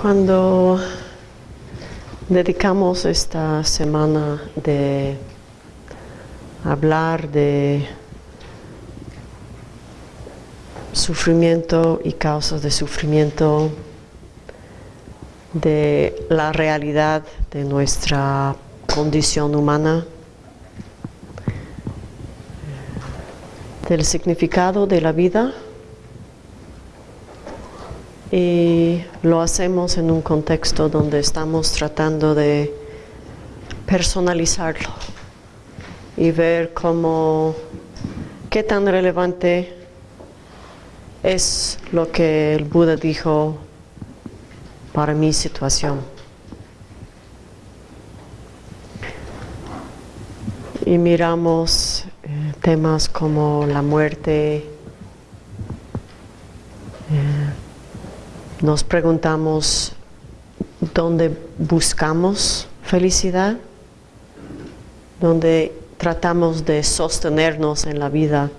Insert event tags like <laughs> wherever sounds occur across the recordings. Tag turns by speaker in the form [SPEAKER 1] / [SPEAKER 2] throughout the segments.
[SPEAKER 1] Cuando dedicamos esta semana de hablar de sufrimiento y causas de sufrimiento, de la realidad de nuestra condición humana, del significado de la vida y lo hacemos en un contexto donde estamos tratando de personalizarlo y ver cómo, qué tan relevante es lo que el Buda dijo para mi situación. Y miramos eh, temas como la muerte, eh, nos preguntamos dónde buscamos felicidad, dónde tratamos de sostenernos en la vida.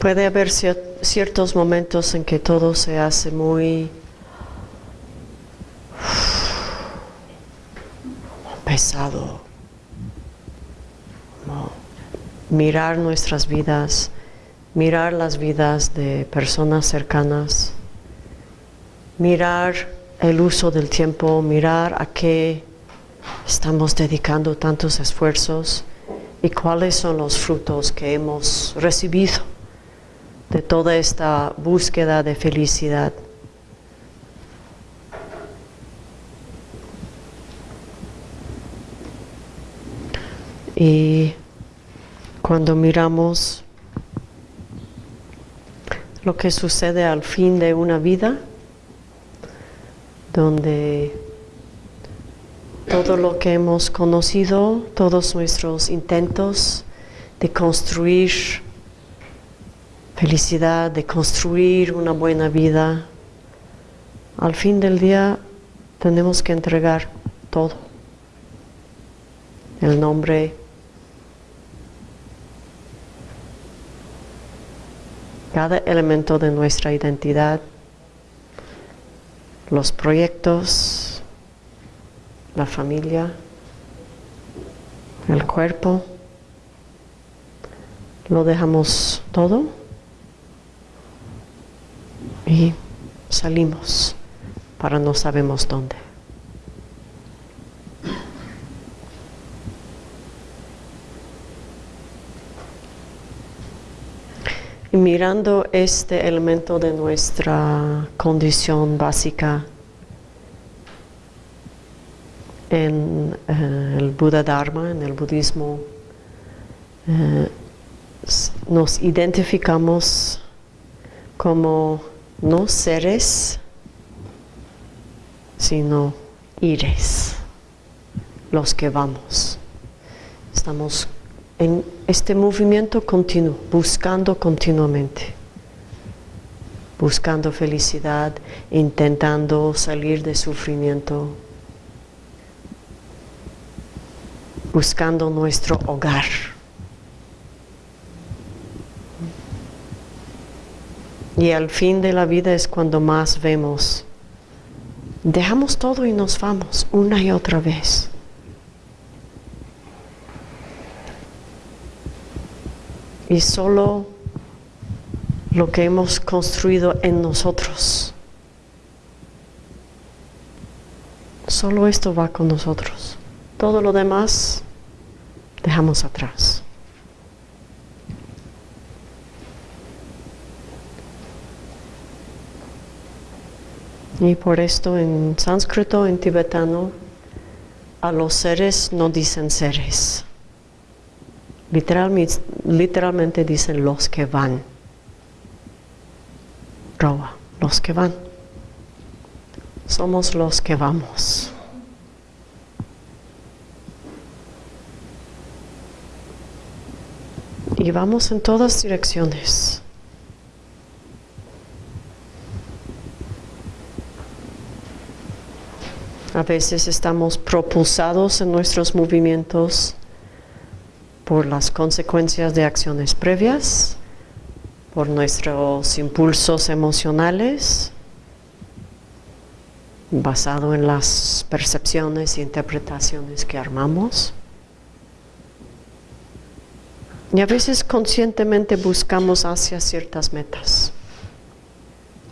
[SPEAKER 1] Puede haber ciertos momentos en que todo se hace muy pesado. mirar nuestras vidas mirar las vidas de personas cercanas, mirar el uso del tiempo, mirar a qué estamos dedicando tantos esfuerzos y cuáles son los frutos que hemos recibido de toda esta búsqueda de felicidad. Y cuando miramos lo que sucede al fin de una vida, donde todo lo que hemos conocido, todos nuestros intentos de construir felicidad, de construir una buena vida, al fin del día tenemos que entregar todo. El nombre cada elemento de nuestra identidad, los proyectos, la familia, el cuerpo, lo dejamos todo y salimos para no sabemos dónde. Mirando este elemento de nuestra condición básica en eh, el Buda Dharma, en el budismo, eh, nos identificamos como no seres, sino ires, los que vamos. Estamos en este movimiento continuo, buscando continuamente, buscando felicidad, intentando salir de sufrimiento, buscando nuestro hogar. Y al fin de la vida es cuando más vemos, dejamos todo y nos vamos una y otra vez. Y solo lo que hemos construido en nosotros. Solo esto va con nosotros. Todo lo demás dejamos atrás. Y por esto en sánscrito, en tibetano, a los seres no dicen seres. Literalmente, dicen los que van. Roba, los que van. Somos los que vamos. Y vamos en todas direcciones. A veces estamos propulsados en nuestros movimientos por las consecuencias de acciones previas. por nuestros impulsos emocionales, basado en las percepciones e interpretaciones que armamos. Y a veces conscientemente buscamos hacia ciertas metas,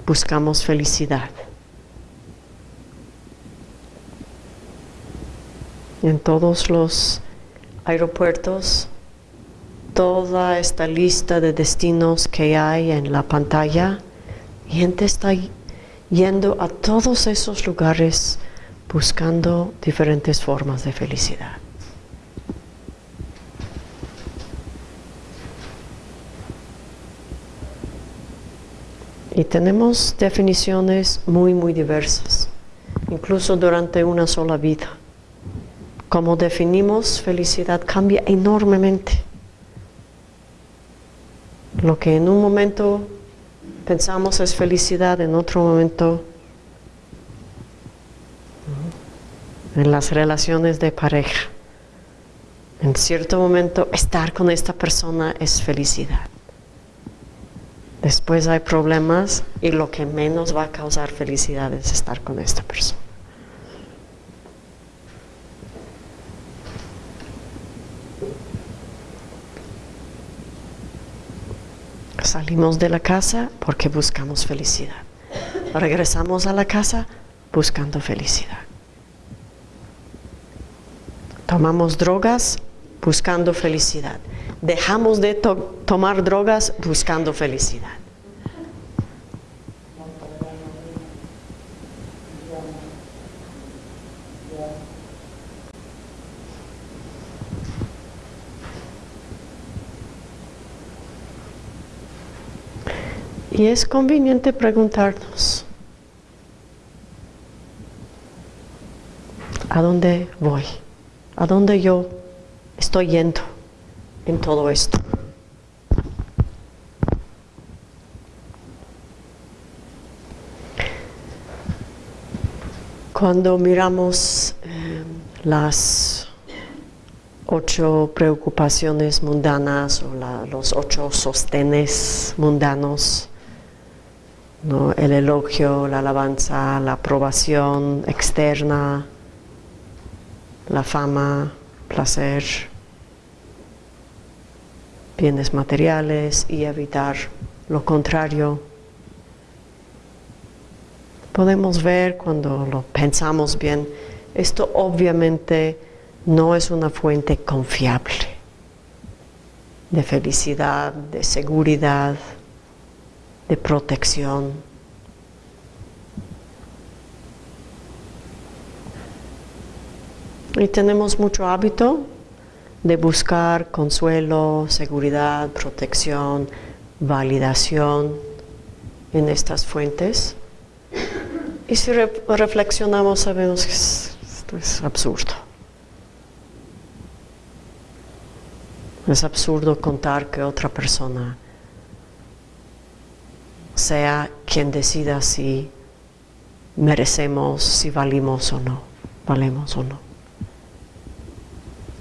[SPEAKER 1] buscamos felicidad. En todos los aeropuertos, toda esta lista de destinos que hay en la pantalla, gente está yendo a todos esos lugares buscando diferentes formas de felicidad. Y tenemos definiciones muy, muy diversas, incluso durante una sola vida. Como definimos felicidad cambia enormemente. Lo que en un momento pensamos es felicidad, en otro momento en las relaciones de pareja. En cierto momento estar con esta persona es felicidad. Después hay problemas y lo que menos va a causar felicidad es estar con esta persona. Salimos de la casa porque buscamos felicidad. Regresamos a la casa buscando felicidad. Tomamos drogas buscando felicidad dejamos de tomar drogas buscando felicidad. Y es conveniente preguntarnos, ¿a dónde voy? ¿A dónde yo estoy yendo? en todo esto. Cuando miramos eh, las ocho preocupaciones mundanas o los ocho sostenes mundanos, el elogio, la alabanza, la aprobación externa, la fama, placer, bienes materiales y evitar lo contrario. Podemos ver cuando lo pensamos bien, esto obviamente no es una fuente confiable de felicidad, de seguridad, de protección. Y tenemos mucho hábito de buscar consuelo, seguridad, protección, validación en estas fuentes. Y si reflexionamos sabemos que esto es absurdo. Es absurdo contar que otra persona sea quien decida si merecemos, si valimos o no, valemos o no.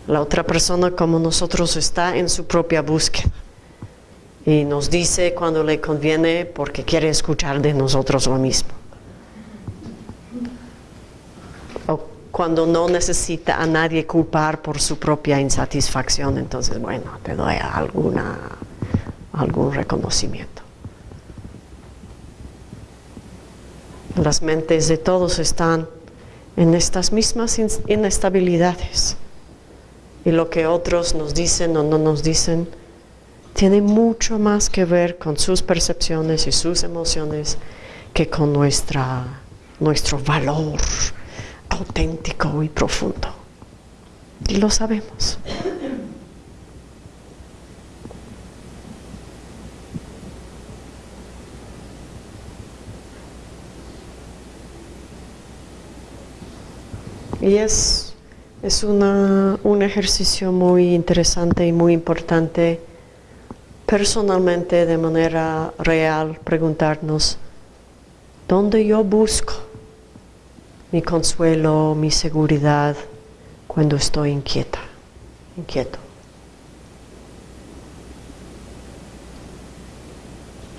[SPEAKER 1] La otra persona como nosotros está en su propia búsqueda y nos dice cuando le conviene porque quiere escuchar de nosotros lo mismo. O cuando no necesita a nadie culpar por su propia insatisfacción, entonces bueno, te doy alguna, algún reconocimiento. Las mentes de todos están en estas mismas inestabilidades y lo que otros nos dicen o no nos dicen tiene mucho más que ver con sus percepciones y sus emociones que con nuestra, nuestro valor auténtico y profundo. Y lo sabemos. Y es es un ejercicio muy interesante y muy importante personalmente de manera real preguntarnos dónde yo busco mi consuelo, mi seguridad cuando estoy inquieta, inquieto.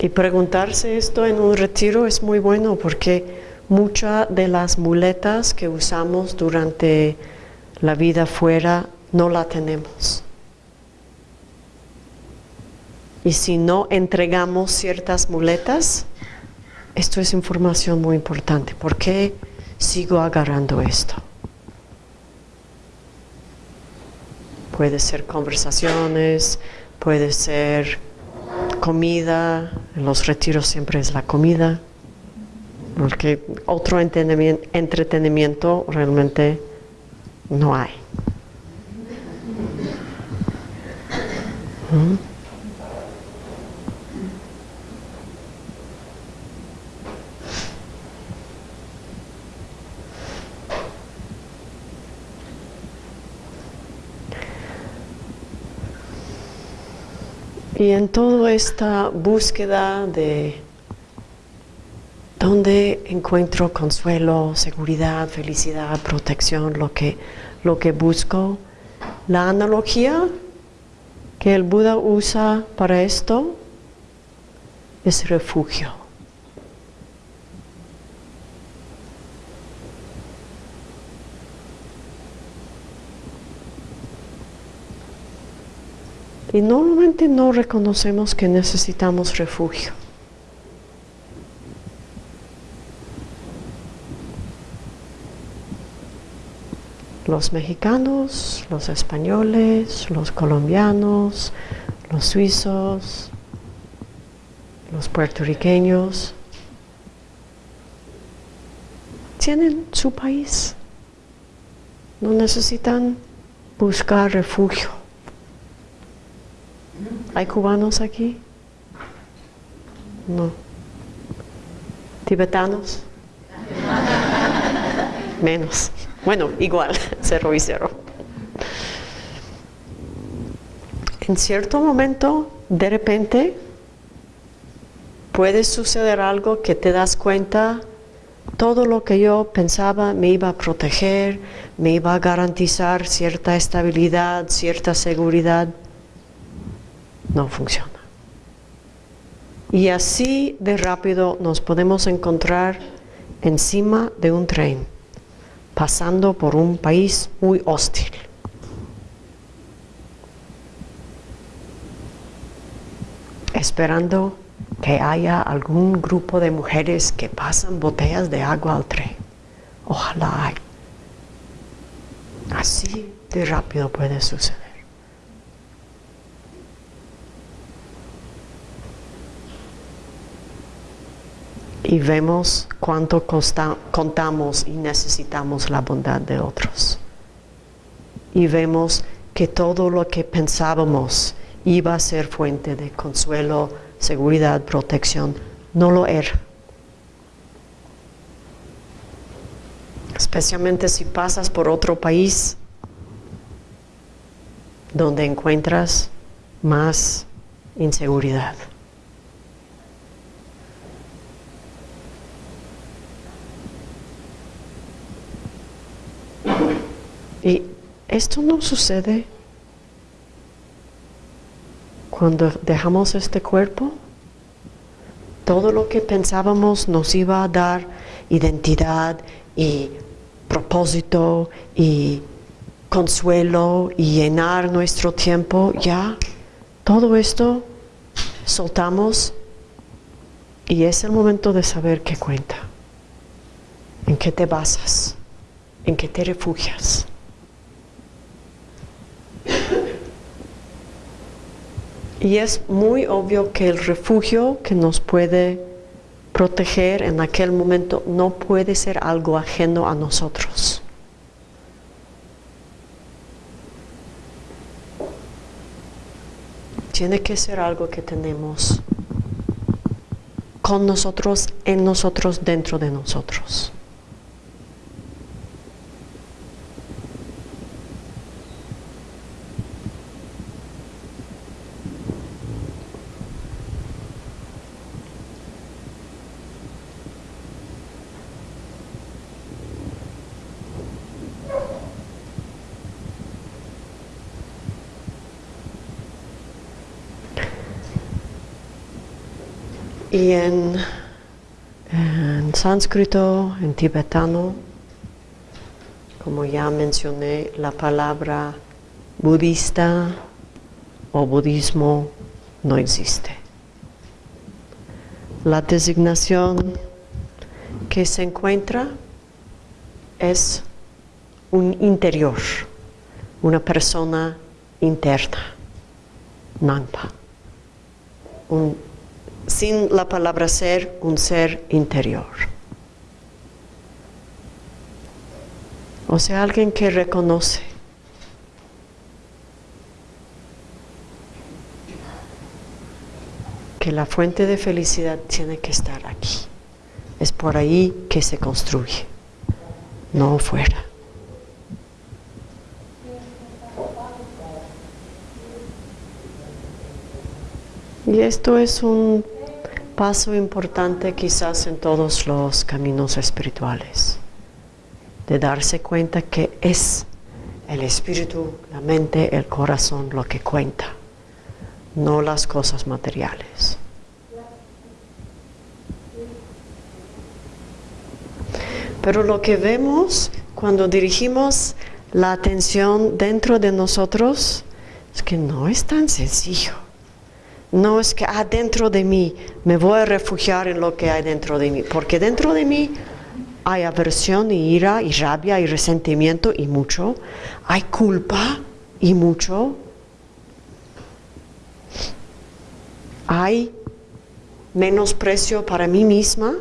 [SPEAKER 1] Y preguntarse esto en un retiro es muy bueno porque muchas de las muletas que usamos durante la vida fuera no la tenemos. Y si no entregamos ciertas muletas, esto es información muy importante. ¿Por qué sigo agarrando esto? Puede ser conversaciones, puede ser comida, en los retiros siempre es la comida, porque otro entretenimiento realmente no hay. ¿Mm? Y en toda esta búsqueda de dónde encuentro consuelo, seguridad, felicidad, protección, lo que, lo que busco, la analogía que el Buda usa para esto es refugio. Y normalmente no reconocemos que necesitamos refugio. Los mexicanos, los españoles, los colombianos, los suizos, los puertorriqueños, tienen su país. No necesitan buscar refugio. ¿Hay cubanos aquí? No. ¿Tibetanos? <laughs> Menos. Bueno, igual, <laughs> cero y cero. En cierto momento, de repente, puede suceder algo que te das cuenta, todo lo que yo pensaba me iba a proteger, me iba a garantizar cierta estabilidad, cierta seguridad, no funciona. Y así de rápido nos podemos encontrar encima de un tren, pasando por un país muy hostil. Esperando que haya algún grupo de mujeres que pasan botellas de agua al tren. Ojalá hay. Así de rápido puede suceder. Y vemos cuánto contamos y necesitamos la bondad de otros. Y vemos que todo lo que pensábamos iba a ser fuente de consuelo, seguridad, protección, no lo era. Especialmente si pasas por otro país donde encuentras más inseguridad. Y esto no sucede cuando dejamos este cuerpo. Todo lo que pensábamos nos iba a dar identidad y propósito y consuelo y llenar nuestro tiempo, ya todo esto soltamos y es el momento de saber qué cuenta, en qué te basas, en qué te refugias. Y es muy obvio que el refugio que nos puede proteger en aquel momento no puede ser algo ajeno a nosotros. Tiene que ser algo que tenemos con nosotros, en nosotros, dentro de nosotros. Y en, sánscrito, en tibetano, como ya mencioné, la palabra budista o budismo no existe. La designación que se encuentra es un interior, una persona interna, Nampa. Sin la palabra ser, un ser interior. O sea, alguien que reconoce que la fuente de felicidad tiene que estar aquí. Es por ahí que se construye, no fuera. Y esto es un paso importante quizás en todos los caminos espirituales, de darse cuenta que es el espíritu, la mente, el corazón lo que cuenta, no las cosas materiales. Pero lo que vemos cuando dirigimos la atención dentro de nosotros es que no es tan sencillo. No es que adentro ah, de mí me voy a refugiar en lo que hay dentro de mí, porque dentro de mí hay aversión y ira y rabia y resentimiento y mucho, hay culpa y mucho, hay menosprecio para mí misma,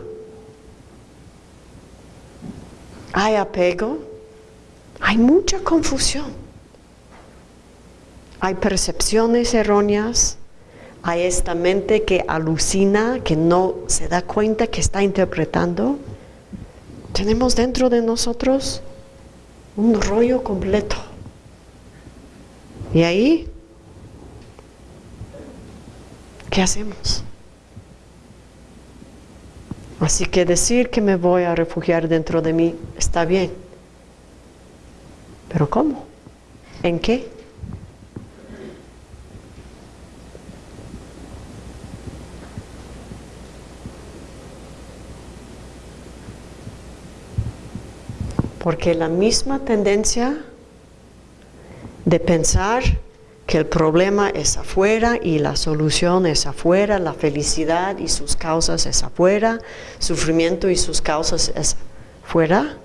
[SPEAKER 1] hay apego, hay mucha confusión, hay percepciones erróneas, hay esta mente que alucina, que no se da cuenta que está interpretando. Tenemos dentro de nosotros un rollo completo. Y ahí, ¿qué hacemos? Así que decir que me voy a refugiar dentro de mí está bien. Pero ¿cómo? ¿En qué? Porque la misma tendencia de pensar que el problema es afuera y la solución es afuera, la felicidad y sus causas es afuera, sufrimiento y sus causas es afuera.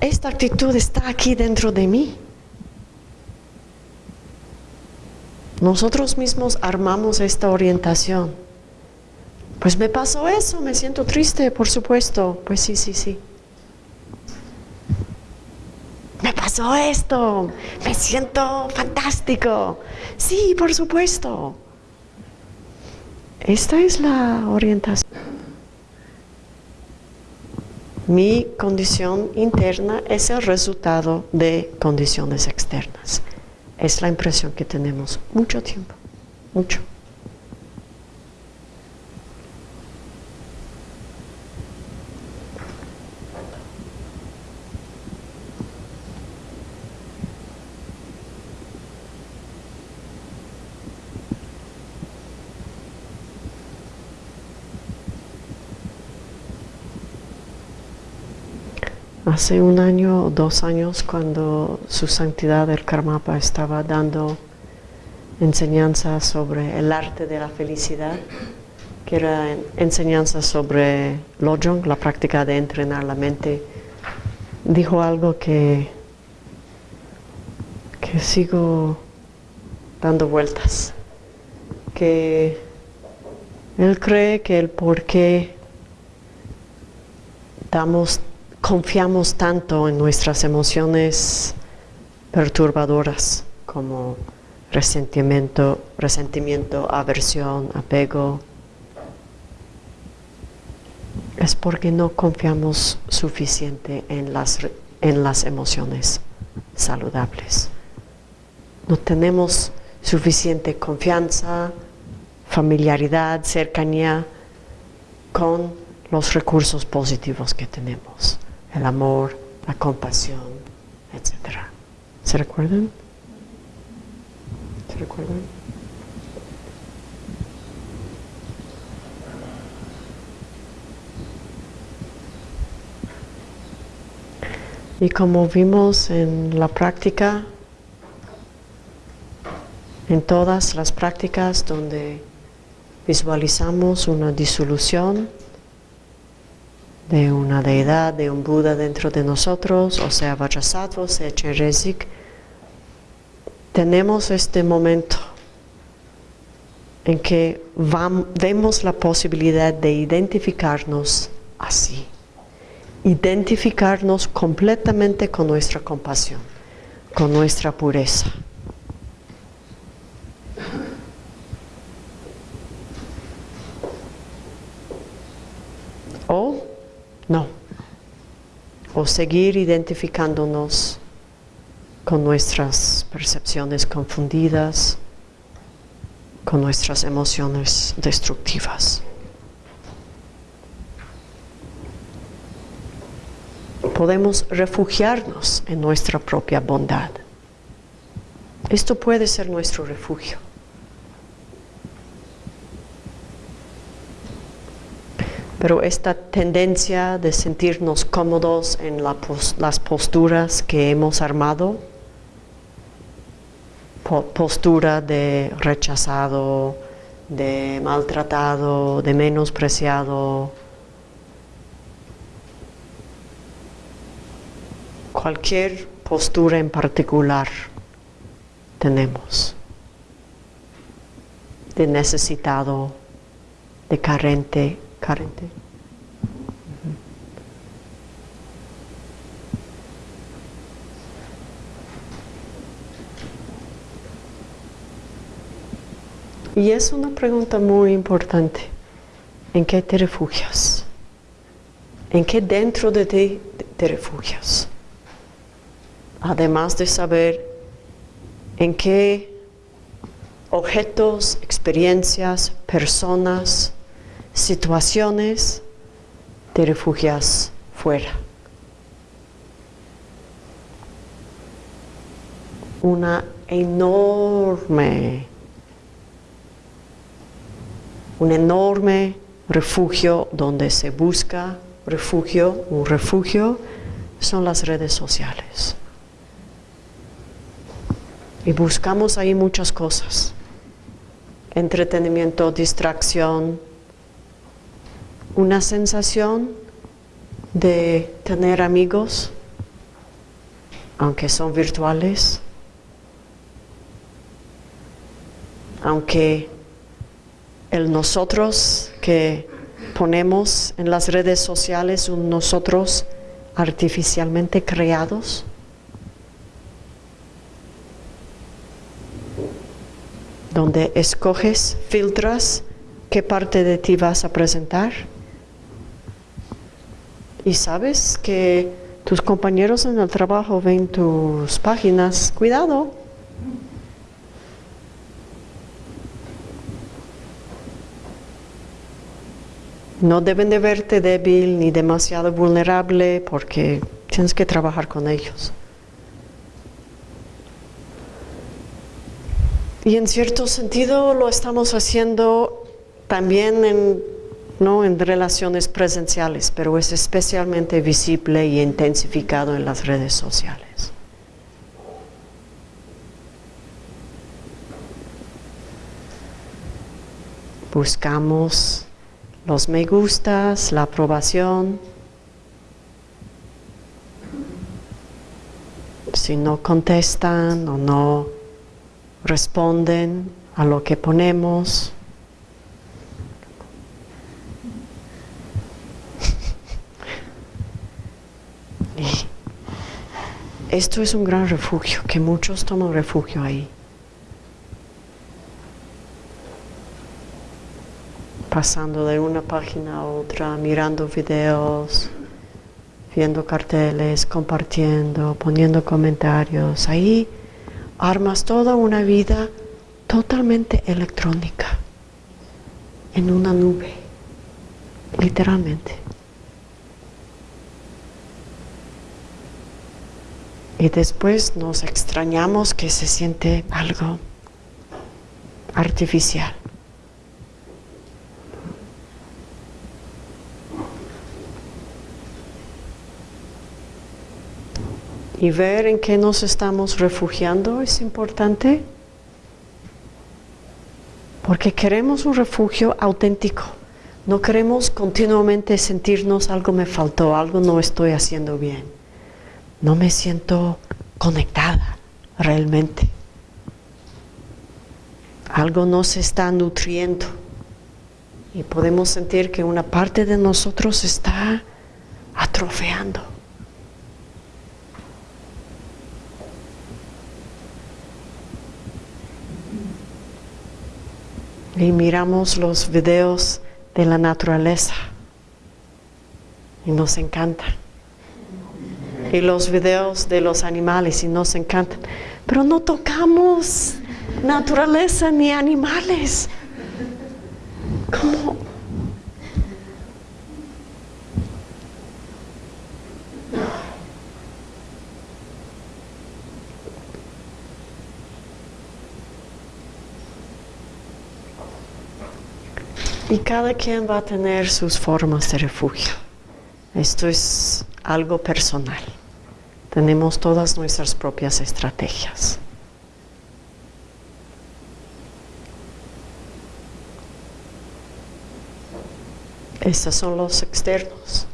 [SPEAKER 1] Esta actitud está aquí dentro de mí. Nosotros mismos armamos esta orientación. Pues me pasó eso, me siento triste, por supuesto. Pues sí, sí, sí me pasó esto, me siento fantástico. Sí, por supuesto. Esta es la orientación. Mi condición interna es el resultado de condiciones externas. Es la impresión que tenemos mucho tiempo, mucho. Hace un año o dos años cuando su santidad el Karmapa estaba dando enseñanza sobre el arte de la felicidad, que era enseñanza sobre Lojong, la práctica de entrenar la mente, dijo algo que, que sigo dando vueltas, que él cree que el por qué damos confiamos tanto en nuestras emociones perturbadoras como resentimiento, resentimiento, aversión, apego, es porque no confiamos suficiente en las, en las emociones saludables. No tenemos suficiente confianza, familiaridad, cercanía con los recursos positivos que tenemos el amor, la compasión, etc. ¿Se recuerdan? ¿Se recuerdan? Y como vimos en la práctica, en todas las prácticas donde visualizamos una disolución, de una deidad, de un Buda dentro de nosotros, o sea Vajrasattva, sea Chenrezig, tenemos este momento en que vemos la posibilidad de identificarnos así, identificarnos completamente con nuestra compasión, con nuestra pureza. O no, o seguir identificándonos con nuestras percepciones confundidas, con nuestras emociones destructivas. Podemos refugiarnos en nuestra propia bondad. Esto puede ser nuestro refugio. Pero esta tendencia de sentirnos cómodos en las posturas que hemos armado, postura de rechazado, de maltratado, de menospreciado. Cualquier postura en particular tenemos de necesitado, de carente, Y es una pregunta muy importante. ¿En qué te refugias? ¿En qué dentro de ti te refugias? Además de saber en qué objetos, experiencias, personas, situaciones te refugias fuera. Una enorme un enorme refugio donde se busca refugio, un refugio, son las redes sociales. Y buscamos ahí muchas cosas. Entretenimiento, distracción, una sensación de tener amigos, aunque son virtuales, aunque el nosotros que ponemos en las redes sociales, un nosotros artificialmente creados. donde escoges, filtras qué parte de ti vas a presentar. Y sabes que tus compañeros en el trabajo ven tus páginas, cuidado, No deben de verte débil ni demasiado vulnerable porque tienes que trabajar con ellos. Y en cierto sentido lo estamos haciendo también en, ¿no? en relaciones presenciales, pero es especialmente visible y intensificado en las redes sociales. Buscamos los me gustas, la aprobación. Si no contestan o no responden a lo que ponemos, <laughs> esto es un gran refugio, que muchos toman refugio ahí. pasando de una página a otra, mirando videos, viendo carteles, compartiendo, poniendo comentarios. Ahí armas toda una vida totalmente electrónica, en una nube, literalmente. Y después nos extrañamos que se siente algo artificial. y ver en qué nos estamos refugiando es importante porque queremos un refugio auténtico. No queremos continuamente sentirnos algo me faltó, algo no estoy haciendo bien. No me siento conectada realmente. Algo no se está nutriendo y podemos sentir que una parte de nosotros está atrofeando. Y miramos los videos de la naturaleza y nos encanta. Y los videos de los animales y nos encantan. Pero no tocamos naturaleza ni animales. ¿Cómo? Y cada quien va a tener sus formas de refugio. Esto es algo personal. Tenemos todas nuestras propias estrategias. Estos son los externos.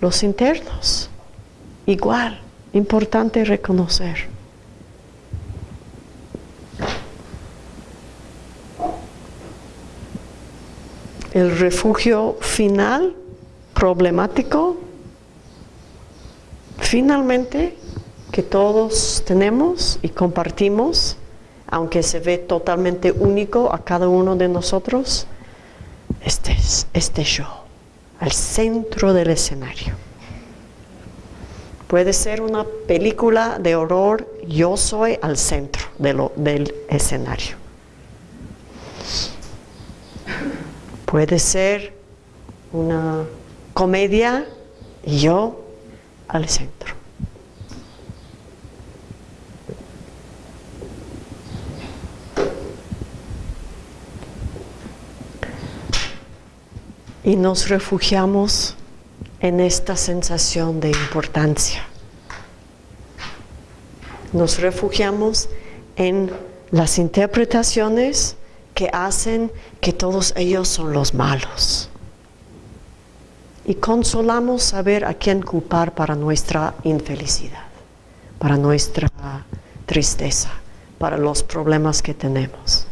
[SPEAKER 1] Los internos, igual, importante reconocer. El refugio final, problemático, finalmente, que todos tenemos y compartimos, aunque se ve totalmente único a cada uno de nosotros, este es este yo, al centro del escenario. Puede ser una película de horror, yo soy al centro del escenario. Puede ser una comedia yo al centro. y nos refugiamos en esta sensación de importancia. Nos refugiamos en las interpretaciones que hacen que todos ellos son los malos. Y consolamos saber a quién culpar para nuestra infelicidad, para nuestra tristeza, para los problemas que tenemos.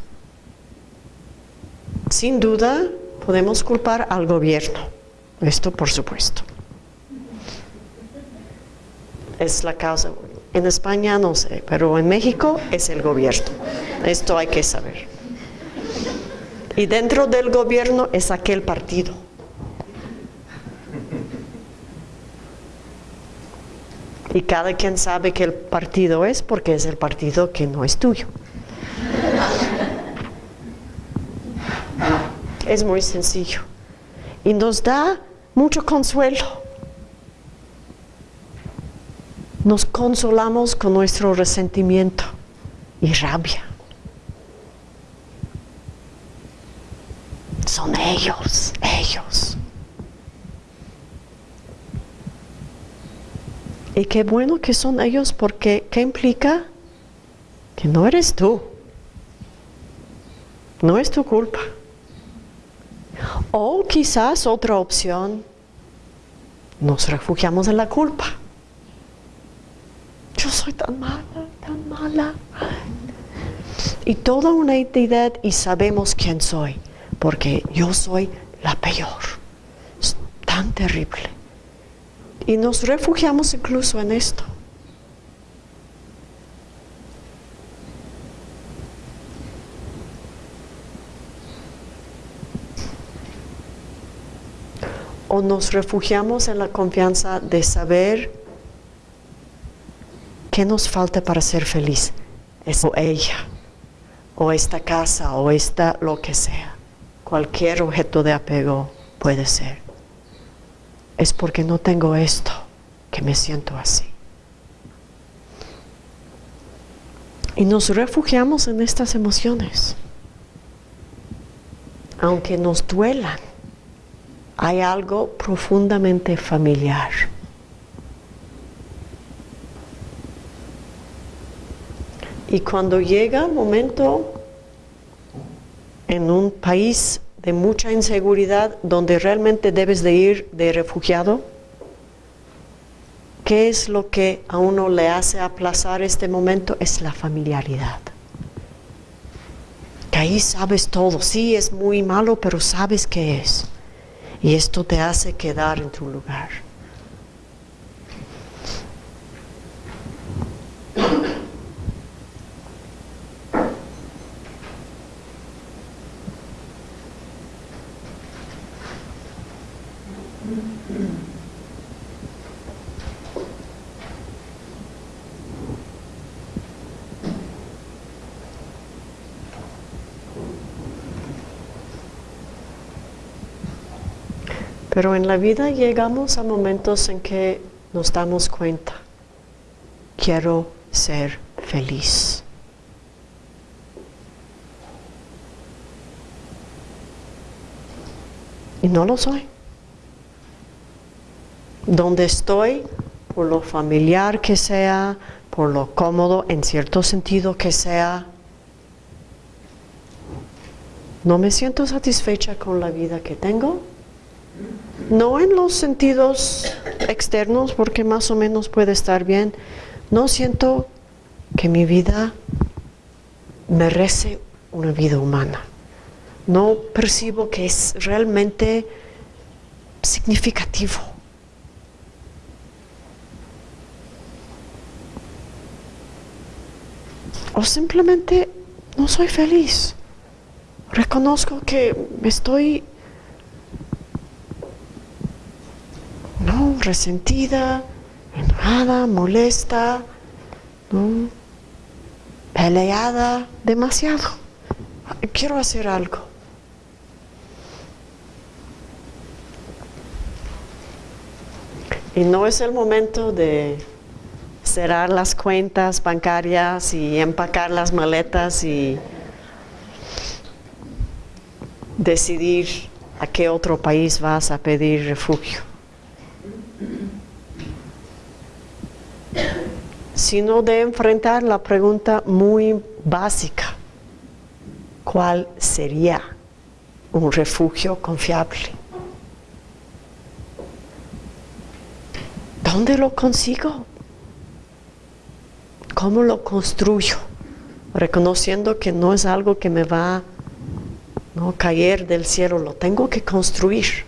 [SPEAKER 1] Sin duda, podemos culpar al gobierno. Esto por supuesto. Es la causa. En España no sé, pero en México es el gobierno. Esto hay que saber. Y dentro del gobierno es aquel partido. Y cada quien sabe que el partido es porque es el partido que no es tuyo. Es muy sencillo y nos da mucho consuelo. Nos consolamos con nuestro resentimiento y rabia. Son ellos, ellos. Y qué bueno que son ellos porque ¿qué implica? Que no eres tú. No es tu culpa. O quizás otra opción, nos refugiamos en la culpa. Yo soy tan mala, tan mala. Y toda una entidad y sabemos quién soy, porque yo soy la peor. Es tan terrible. Y nos refugiamos incluso en esto. o nos refugiamos en la confianza de saber qué nos falta para ser feliz. Es o ella, o esta casa, o esta lo que sea. Cualquier objeto de apego puede ser. Es porque no tengo esto que me siento así. Y nos refugiamos en estas emociones, aunque nos duelan hay algo profundamente familiar. Y cuando llega el momento en un país de mucha inseguridad donde realmente debes de ir de refugiado, ¿qué es lo que a uno le hace aplazar este momento? Es la familiaridad. Que ahí sabes todo, sí es muy malo, pero sabes qué es. Y esto te hace quedar en tu lugar. Pero en la vida llegamos a momentos en que nos damos cuenta, quiero ser feliz. Y no lo soy. Donde estoy, por lo familiar que sea, por lo cómodo en cierto sentido que sea, no me siento satisfecha con la vida que tengo no en los sentidos externos, porque más o menos puede estar bien, no siento que mi vida merece una vida humana. No percibo que es realmente significativo. O simplemente no soy feliz. Reconozco que estoy ¿no? Resentida, enojada, molesta, ¿no? peleada, demasiado. Quiero hacer algo. Y no es el momento de cerrar las cuentas bancarias y empacar las maletas y decidir a qué otro país vas a pedir refugio. Sino de enfrentar la pregunta muy básica, ¿cuál sería un refugio confiable? ¿Dónde lo consigo? ¿Cómo lo construyo? Reconociendo que no es algo que me va a ¿no? caer del cielo, lo tengo que construir.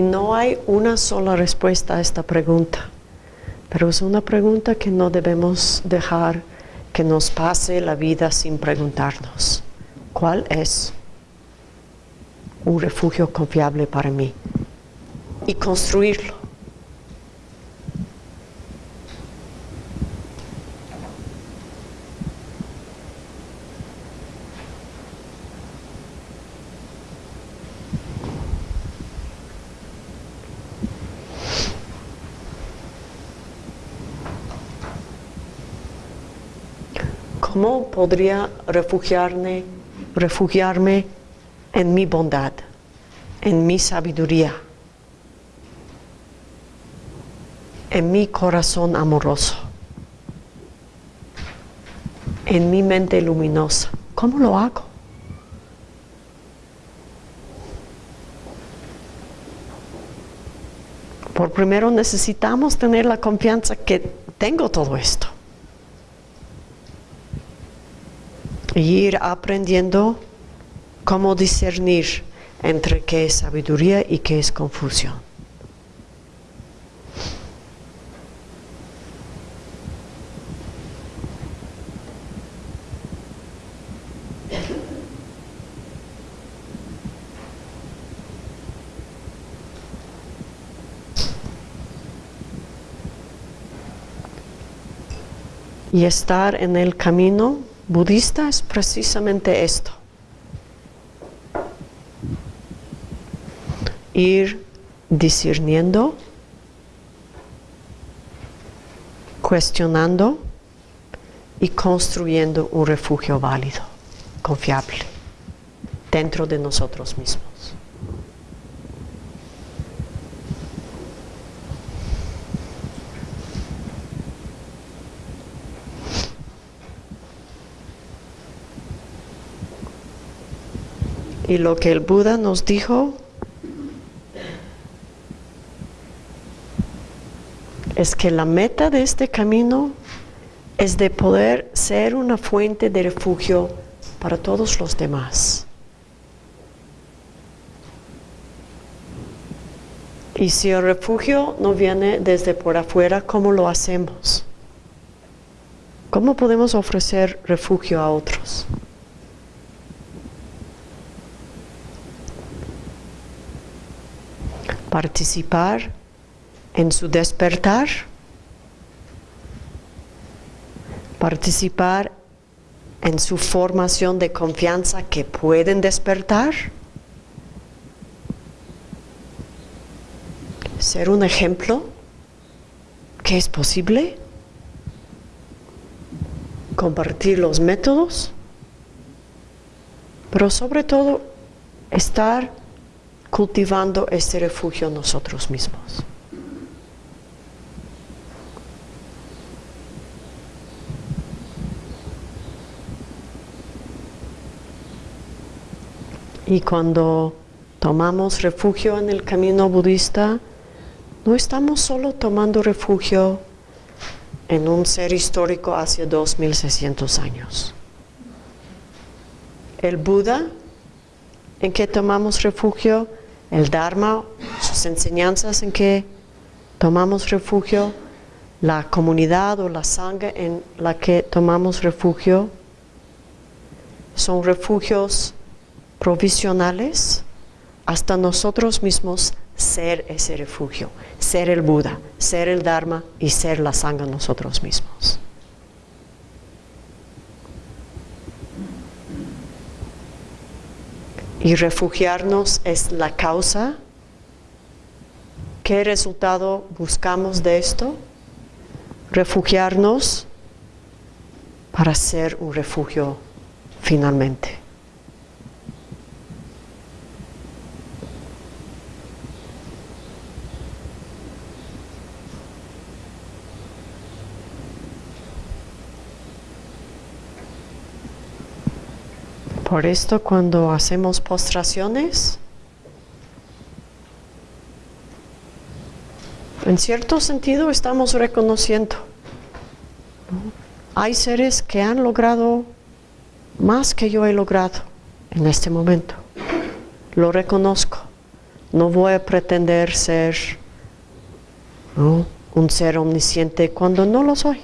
[SPEAKER 1] Y no hay una sola respuesta a esta pregunta, pero es una pregunta que no debemos dejar que nos pase la vida sin preguntarnos. ¿Cuál es un refugio confiable para mí? Y construirlo. ¿Cómo podría refugiarme, refugiarme en mi bondad, en mi sabiduría, en mi corazón amoroso, en mi mente luminosa? ¿Cómo lo hago? Por primero necesitamos tener la confianza que tengo todo esto. Y ir aprendiendo cómo discernir entre qué es sabiduría y qué es confusión. Y estar en el camino budista es precisamente esto. Ir discerniendo cuestionando y construyendo un refugio válido, confiable, dentro de nosotros mismos. Y lo que el Buda nos dijo es que la meta de este camino es de poder ser una fuente de refugio para todos los demás. Y si el refugio no viene desde por afuera, ¿cómo lo hacemos? ¿Cómo podemos ofrecer refugio a otros? Participar en su despertar, participar en su formación de confianza que pueden despertar, ser un ejemplo que es posible, compartir los métodos, pero sobre todo estar cultivando este refugio nosotros mismos. Y cuando tomamos refugio en el camino budista, no estamos solo tomando refugio en un ser histórico hace 2600 años. El Buda, en que tomamos refugio, el Dharma, sus enseñanzas en que tomamos refugio, la comunidad o la sangre en la que tomamos refugio, son refugios provisionales hasta nosotros mismos ser ese refugio, ser el Buda, ser el Dharma y ser la sangre nosotros mismos. Y refugiarnos es la causa. ¿Qué resultado buscamos de esto? Refugiarnos para ser un refugio finalmente. Por esto cuando hacemos postraciones, en cierto sentido estamos reconociendo. Hay seres que han logrado más que yo he logrado en este momento. Lo reconozco. No voy a pretender ser un ser omnisciente cuando no lo soy.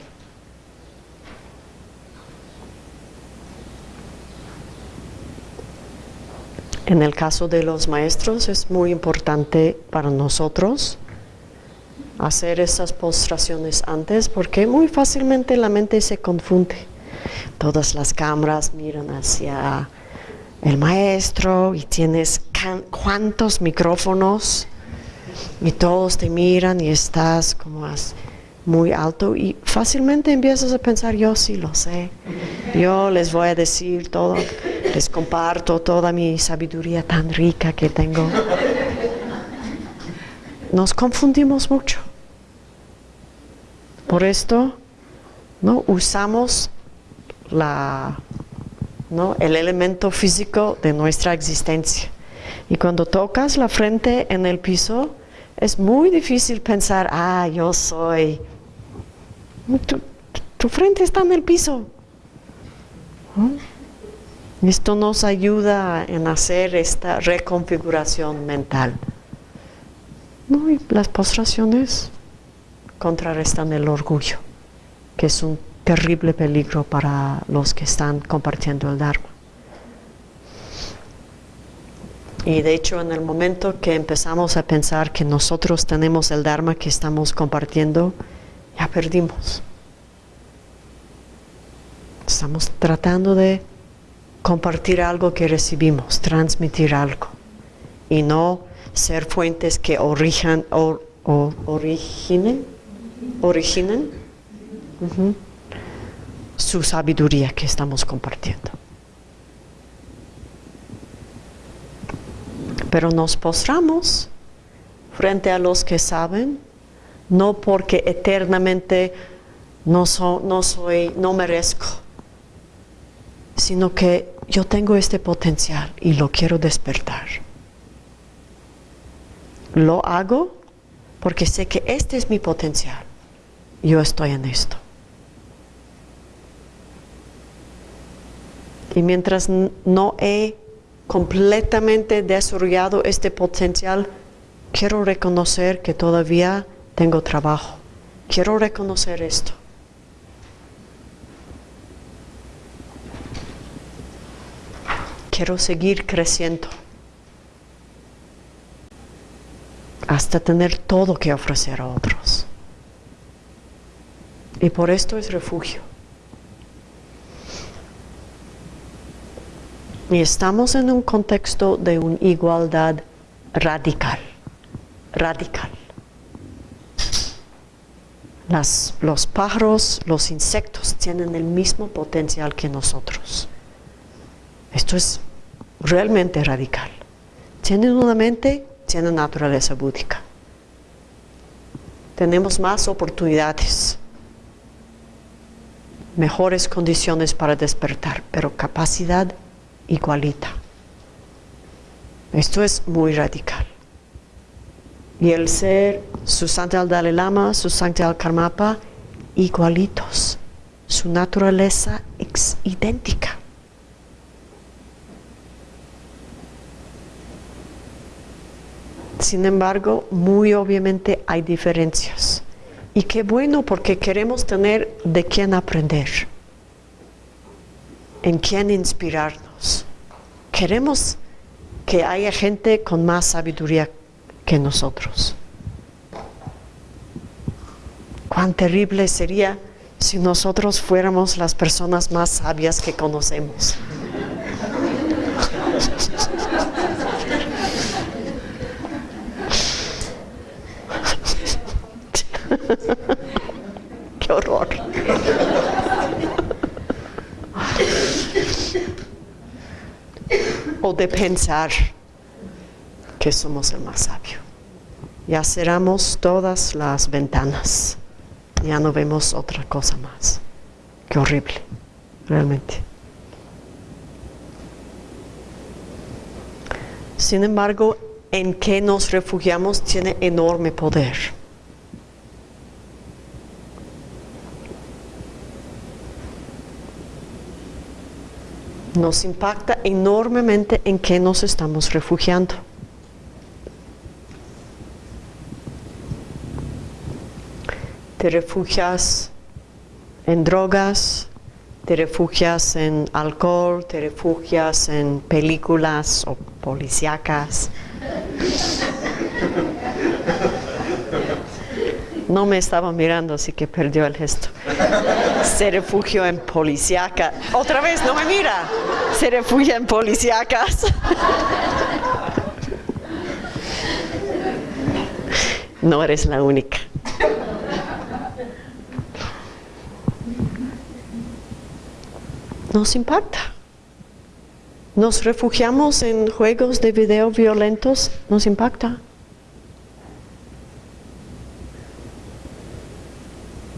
[SPEAKER 1] En el caso de los maestros es muy importante para nosotros hacer esas postraciones antes porque muy fácilmente la mente se confunde. Todas las cámaras miran hacia el maestro y tienes cuántos micrófonos y todos te miran y estás como muy alto y fácilmente empiezas a pensar yo sí lo sé, yo les voy a decir todo les comparto toda mi sabiduría tan rica que tengo. Nos confundimos mucho. Por esto, ¿no? usamos la, ¿no? el elemento físico de nuestra existencia. Y cuando tocas la frente en el piso, es muy difícil pensar, ah, yo soy. Tu, frente está en el piso. Esto nos ayuda en hacer esta reconfiguración mental. Y las postraciones contrarrestan el orgullo, que es un terrible peligro para los que están compartiendo el Dharma. Y de hecho, en el momento que empezamos a pensar que nosotros tenemos el Dharma que estamos compartiendo, ya perdimos. Estamos tratando de compartir algo que recibimos, transmitir algo y no ser fuentes que origen, o, originen, originen su sabiduría que estamos compartiendo. Pero nos postramos frente a los que saben, no porque eternamente no, no soy, no merezco, sino que yo tengo este potencial y lo quiero despertar. Lo hago porque sé que este es mi potencial. Yo estoy en esto. Y mientras no he completamente desarrollado este potencial, quiero reconocer que todavía tengo trabajo. Quiero reconocer esto. Quiero seguir creciendo hasta tener todo que ofrecer a otros. Y por esto es refugio. Y estamos en un contexto de una igualdad radical, radical. Los pájaros, los insectos tienen el mismo potencial que nosotros. Esto es realmente radical. Tienen una mente, tienen naturaleza búdica. Tenemos más oportunidades mejores condiciones para despertar, pero capacidad igualita. Esto es muy radical. Y el ser su al Dalai Lama, su al Karmapa, igualitos. Su naturaleza es idéntica. Sin embargo, muy obviamente hay diferencias. Y qué bueno porque queremos tener de quién aprender, en quién inspirarnos. Queremos que haya gente con más sabiduría que nosotros. Cuán terrible sería si nosotros fuéramos las personas más sabias que conocemos. <laughs> Qué horror. o de pensar que somos el más sabio. Ya cerramos todas las ventanas. Ya no vemos otra cosa más. Qué horrible, realmente. Sin embargo, en que nos refugiamos tiene enorme poder. nos impacta enormemente en qué nos estamos refugiando. Te refugias en drogas, te refugias en alcohol, te refugias en películas o policíacas. No me estaba mirando, así que perdió el gesto. Se refugió en policíaca. Otra vez, no me mira. Se refugia en policíacas. No eres la única. Nos impacta. Nos refugiamos en juegos de video violentos, nos impacta.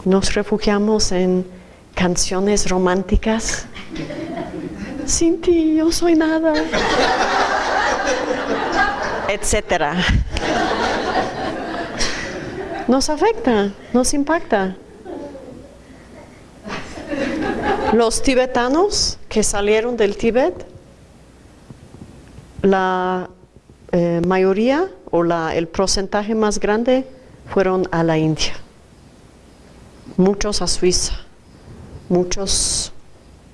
[SPEAKER 1] nos refugiamos en canciones románticas. Sin ti yo soy nada. Etcétera. Nos afecta, nos impacta. Los tibetanos que salieron del Tíbet, la eh, mayoría o el porcentaje más grande fueron a la India muchos a Suiza, muchos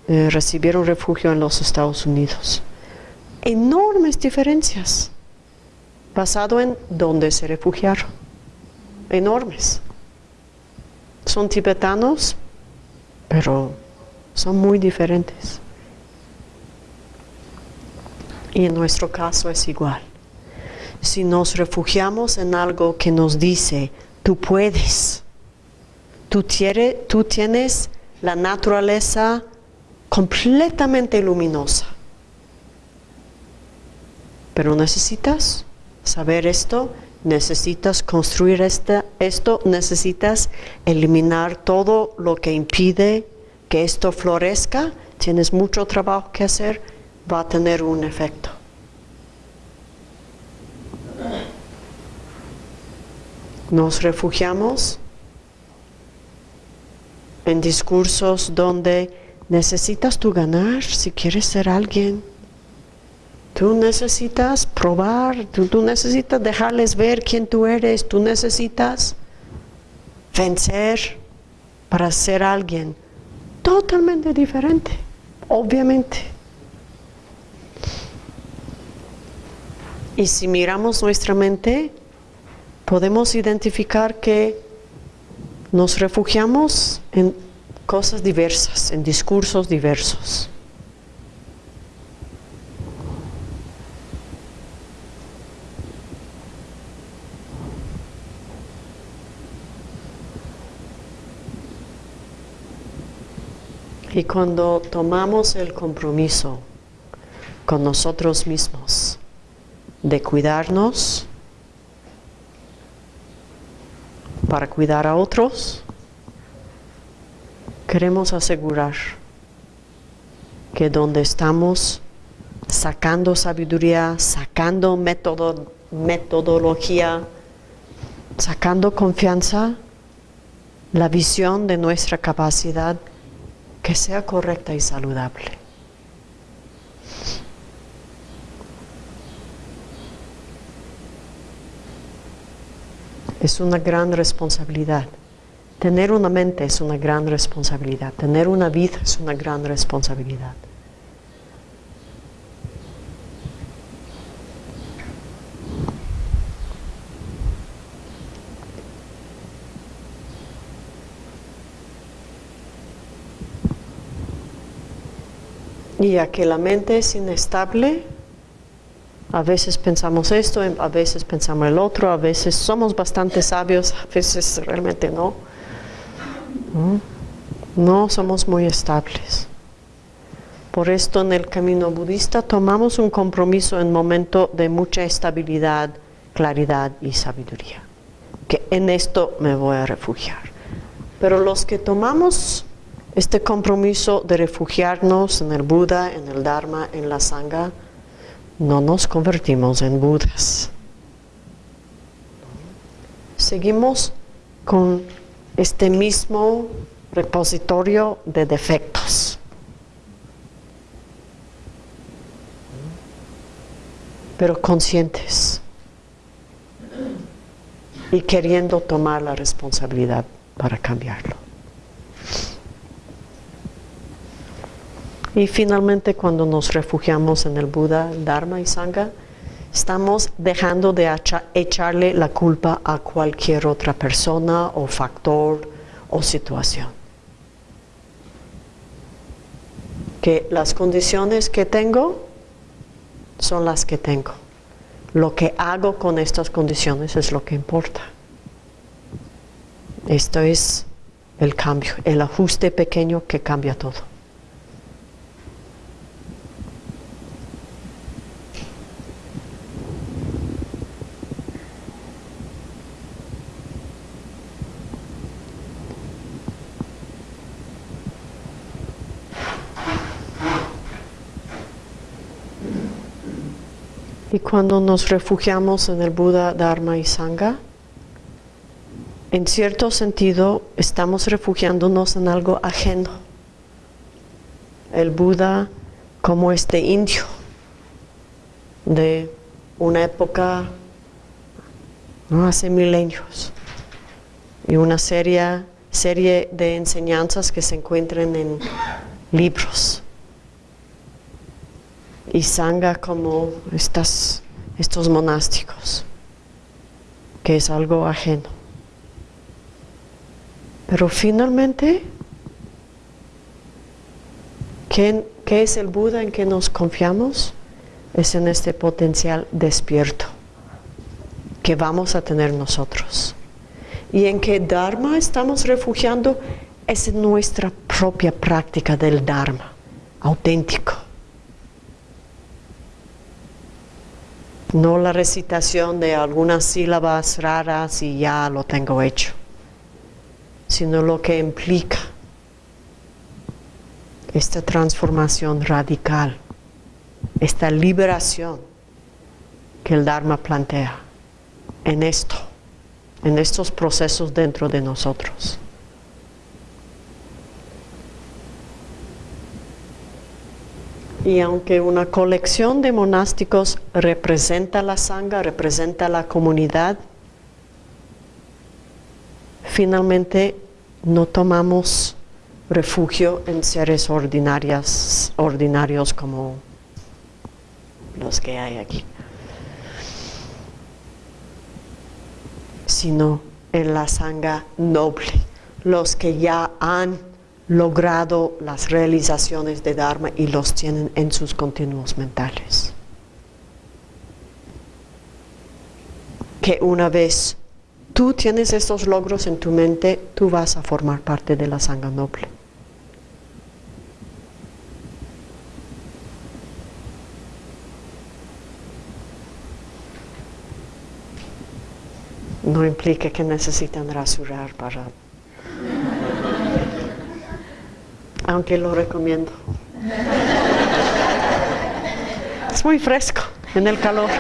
[SPEAKER 1] eh, recibieron refugio en los Estados Unidos. Enormes diferencias, basado en dónde se refugiaron. Enormes. Son tibetanos, pero son muy diferentes. Y en nuestro caso es igual. Si nos refugiamos en algo que nos dice, tú puedes, tú, tú tienes la naturaleza completamente luminosa. Pero necesitas saber esto, necesitas construir esto, necesitas eliminar todo lo que impide que esto florezca, tienes mucho trabajo que hacer, va a tener un efecto. Nos refugiamos en discursos donde necesitas tú ganar si quieres ser alguien. Tú necesitas probar, tú, necesitas dejarles ver quién tú eres, tú necesitas vencer para ser alguien totalmente diferente, obviamente. Y si miramos nuestra mente, podemos identificar que nos refugiamos en cosas diversas, en discursos diversos. Y cuando tomamos el compromiso con nosotros mismos de cuidarnos, para cuidar a otros, queremos asegurar que donde estamos sacando sabiduría, sacando metodología, sacando confianza, la visión de nuestra capacidad que sea correcta y saludable. es una gran responsabilidad. Tener una mente es una gran responsabilidad. Tener una vida es una gran responsabilidad. Y ya que la mente es inestable, a veces pensamos esto, a veces pensamos el otro, a veces somos bastante sabios, a veces realmente no. No somos muy estables. Por esto en el camino budista tomamos un compromiso en momento de mucha estabilidad, claridad y sabiduría. Que en esto me voy a refugiar. Pero los que tomamos este compromiso de refugiarnos en el Buda, en el Dharma, en la Sangha, no nos convertimos en Budas. Seguimos con este mismo repositorio de defectos. Pero conscientes y queriendo tomar la responsabilidad para cambiarlo. Y finalmente cuando nos refugiamos en el Buda, Dharma y Sangha, estamos dejando de echarle la culpa a cualquier otra persona o factor o situación. Que las condiciones que tengo son las que tengo. Lo que hago con estas condiciones es lo que importa. Esto es el cambio, el ajuste pequeño que cambia todo. Y cuando nos refugiamos en el Buda, Dharma y Sangha, en cierto sentido estamos refugiándonos en algo ajeno. El Buda como este indio de una época ¿no? hace milenios y una serie, serie de enseñanzas que se encuentran en libros y sanga como estas, estos monásticos, que es algo ajeno. Pero finalmente, ¿qué, ¿qué es el Buda en que nos confiamos? Es en este potencial despierto que vamos a tener nosotros. y en qué Dharma estamos refugiando es nuestra propia práctica del Dharma, auténtico. No la recitación de algunas sílabas raras y ya lo tengo hecho, sino lo que implica esta transformación radical, esta liberación que el Dharma plantea en esto, en estos procesos dentro de nosotros. Y aunque una colección de monásticos representa la sangha, representa la comunidad, finalmente no tomamos refugio en seres ordinarios, ordinarios como los que hay aquí, sino en la sangha noble, los que ya han logrado las realizaciones de Dharma y los tienen en sus continuos mentales. Que una vez tú tienes estos logros en tu mente, tú vas a formar parte de la sangha noble. No implica que necesitan rasurar para aunque lo recomiendo. Es muy fresco en el calor.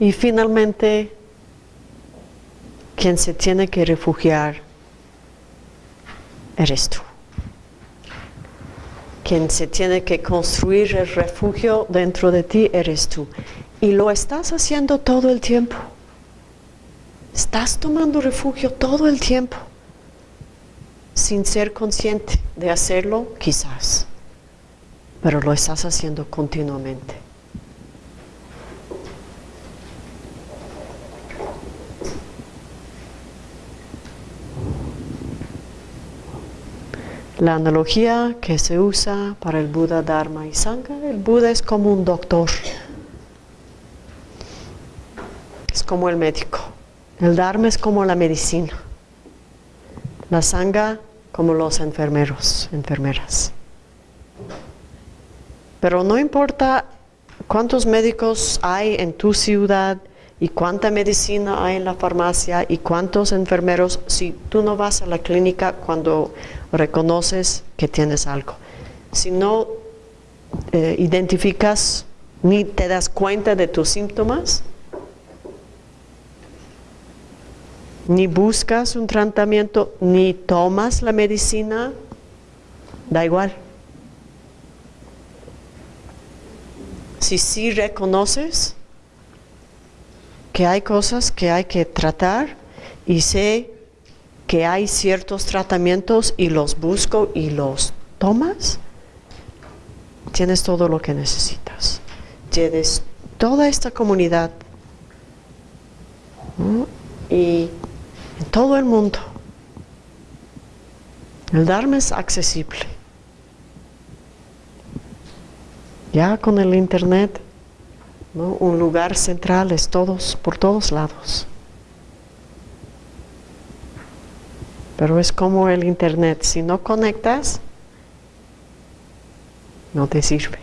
[SPEAKER 1] Y finalmente, quien se tiene que refugiar eres tú quien se tiene que construir el refugio dentro de ti eres tú. Y lo estás haciendo todo el tiempo. Estás tomando refugio todo el tiempo, sin ser consciente de hacerlo quizás, pero lo estás haciendo continuamente. La analogía que se usa para el Buda, Dharma y Sangha, el Buda es como un doctor, es como el médico, el Dharma es como la medicina, la Sangha como los enfermeros, enfermeras. Pero no importa cuántos médicos hay en tu ciudad, y cuánta medicina hay en la farmacia y cuántos enfermeros si tú no vas a la clínica cuando reconoces que tienes algo. Si no eh, identificas ni te das cuenta de tus síntomas, ni buscas un tratamiento, ni tomas la medicina, da igual. Si sí reconoces que hay cosas que hay que tratar y sé que hay ciertos tratamientos y los busco y los tomas, tienes todo lo que necesitas. Tienes toda esta comunidad y en todo el mundo. El Dharma es accesible. Ya con el Internet un lugar central es todos, por todos lados. Pero es como el internet, si no conectas, no te sirve.